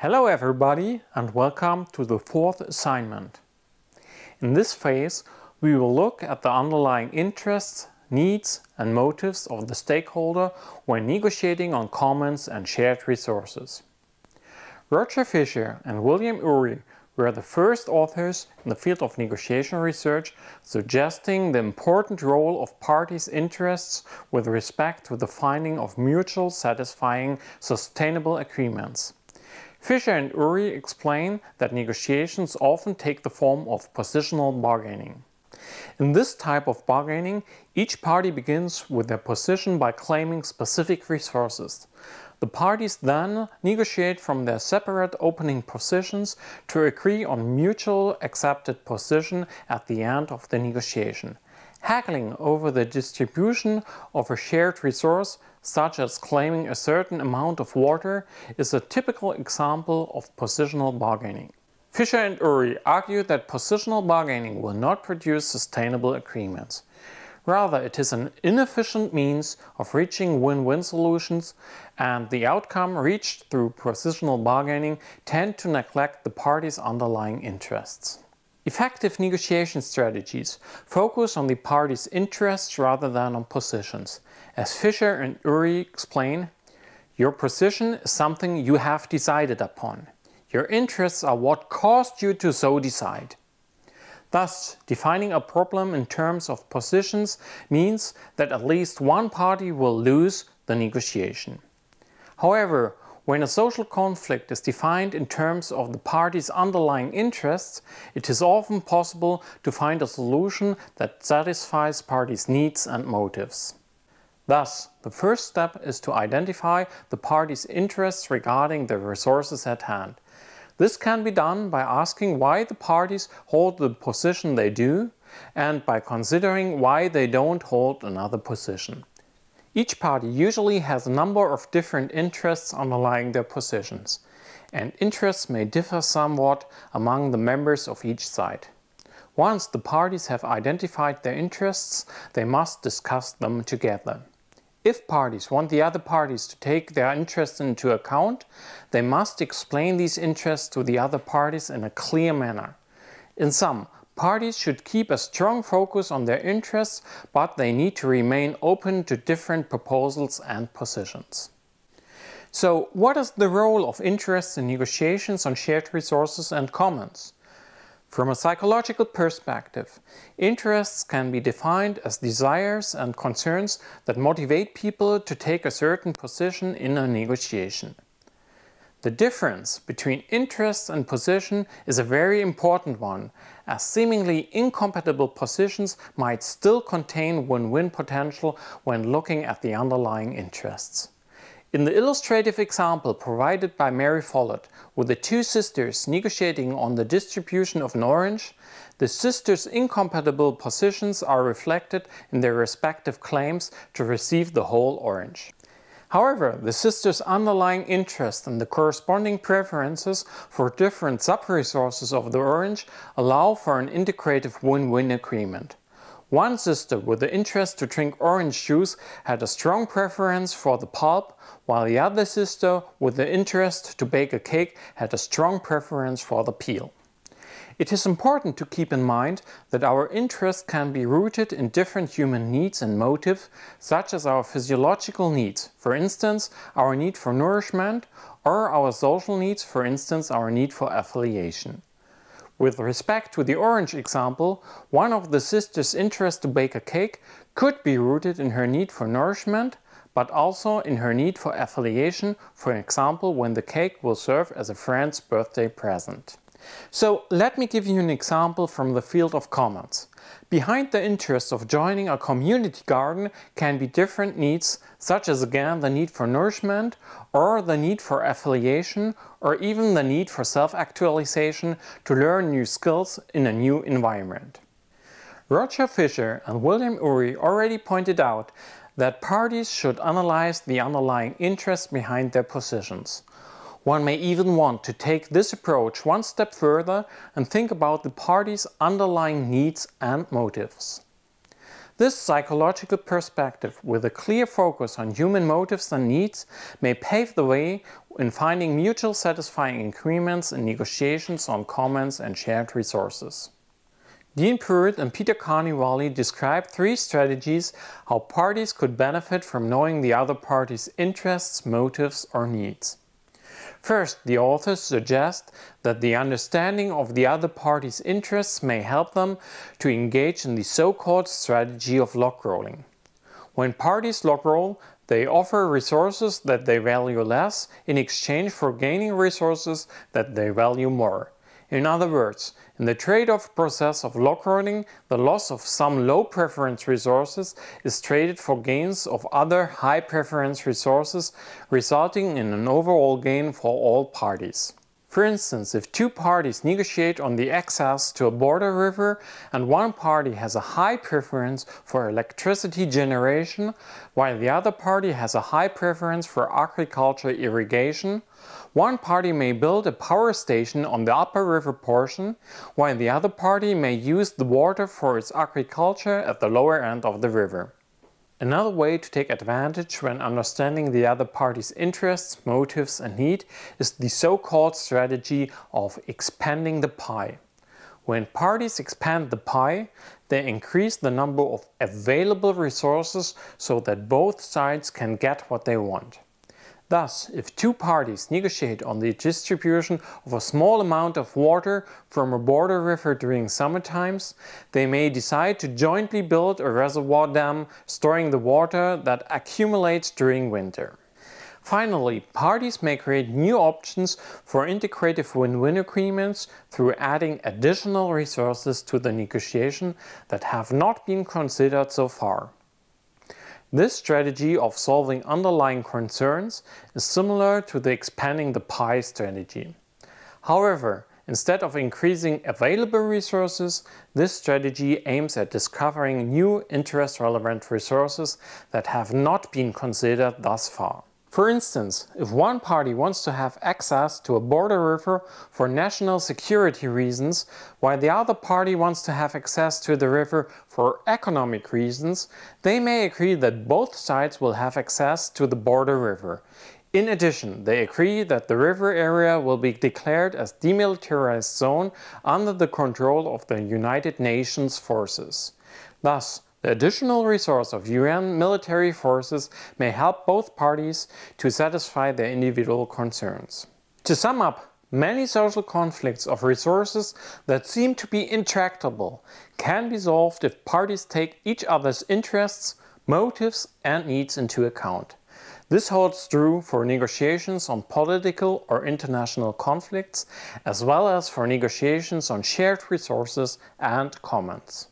Hello everybody and welcome to the fourth assignment. In this phase we will look at the underlying interests, needs and motives of the stakeholder when negotiating on commons and shared resources. Roger Fisher and William Ury were the first authors in the field of negotiation research suggesting the important role of parties' interests with respect to the finding of mutual satisfying sustainable agreements. Fisher and Ury explain that negotiations often take the form of positional bargaining. In this type of bargaining, each party begins with their position by claiming specific resources. The parties then negotiate from their separate opening positions to agree on mutual accepted position at the end of the negotiation. Haggling over the distribution of a shared resource, such as claiming a certain amount of water, is a typical example of positional bargaining. Fisher and Ury argue that positional bargaining will not produce sustainable agreements. Rather, it is an inefficient means of reaching win-win solutions and the outcome reached through positional bargaining tend to neglect the parties' underlying interests. Effective negotiation strategies focus on the parties' interests rather than on positions. As Fisher and Ury explain, your position is something you have decided upon. Your interests are what caused you to so decide. Thus, defining a problem in terms of positions means that at least one party will lose the negotiation. However, when a social conflict is defined in terms of the party's underlying interests, it is often possible to find a solution that satisfies parties' needs and motives. Thus, the first step is to identify the party's interests regarding the resources at hand. This can be done by asking why the parties hold the position they do and by considering why they don't hold another position. Each party usually has a number of different interests underlying their positions, and interests may differ somewhat among the members of each side. Once the parties have identified their interests, they must discuss them together. If parties want the other parties to take their interests into account, they must explain these interests to the other parties in a clear manner. In sum, parties should keep a strong focus on their interests, but they need to remain open to different proposals and positions. So what is the role of interests in negotiations on shared resources and commons? From a psychological perspective, interests can be defined as desires and concerns that motivate people to take a certain position in a negotiation. The difference between interest and position is a very important one, as seemingly incompatible positions might still contain win-win potential when looking at the underlying interests. In the illustrative example provided by Mary Follett, with the two sisters negotiating on the distribution of an orange, the sisters' incompatible positions are reflected in their respective claims to receive the whole orange. However, the sisters' underlying interest and the corresponding preferences for different sub-resources of the orange allow for an integrative win-win agreement. One sister with the interest to drink orange juice had a strong preference for the pulp, while the other sister with the interest to bake a cake had a strong preference for the peel. It is important to keep in mind that our interest can be rooted in different human needs and motives, such as our physiological needs, for instance our need for nourishment, or our social needs, for instance our need for affiliation. With respect to the orange example, one of the sisters' interest to bake a cake could be rooted in her need for nourishment, but also in her need for affiliation, for example when the cake will serve as a friend's birthday present. So let me give you an example from the field of commons. Behind the interest of joining a community garden can be different needs, such as again the need for nourishment, or the need for affiliation, or even the need for self-actualization to learn new skills in a new environment. Roger Fisher and William Ury already pointed out that parties should analyze the underlying interests behind their positions. One may even want to take this approach one step further and think about the party's underlying needs and motives. This psychological perspective with a clear focus on human motives and needs may pave the way in finding mutual satisfying agreements in negotiations on commons and shared resources. Dean Pruitt and Peter Carnevale describe three strategies how parties could benefit from knowing the other party's interests, motives or needs. First, the authors suggest that the understanding of the other party's interests may help them to engage in the so-called strategy of logrolling. When parties logroll, they offer resources that they value less in exchange for gaining resources that they value more. In other words, in the trade-off process of logrolling, the loss of some low preference resources is traded for gains of other high preference resources, resulting in an overall gain for all parties. For instance, if two parties negotiate on the access to a border river and one party has a high preference for electricity generation while the other party has a high preference for agriculture irrigation, one party may build a power station on the upper river portion, while the other party may use the water for its agriculture at the lower end of the river. Another way to take advantage when understanding the other party's interests, motives and need is the so-called strategy of expanding the pie. When parties expand the pie, they increase the number of available resources so that both sides can get what they want. Thus, if two parties negotiate on the distribution of a small amount of water from a border river during summer times, they may decide to jointly build a reservoir dam storing the water that accumulates during winter. Finally, parties may create new options for integrative win-win agreements through adding additional resources to the negotiation that have not been considered so far. This strategy of solving underlying concerns is similar to the expanding the pie strategy. However, instead of increasing available resources, this strategy aims at discovering new interest-relevant resources that have not been considered thus far. For instance, if one party wants to have access to a border river for national security reasons, while the other party wants to have access to the river for economic reasons, they may agree that both sides will have access to the border river. In addition, they agree that the river area will be declared as demilitarized zone under the control of the United Nations forces. Thus, the additional resource of UN military forces may help both parties to satisfy their individual concerns. To sum up, many social conflicts of resources that seem to be intractable can be solved if parties take each other's interests, motives and needs into account. This holds true for negotiations on political or international conflicts, as well as for negotiations on shared resources and commons.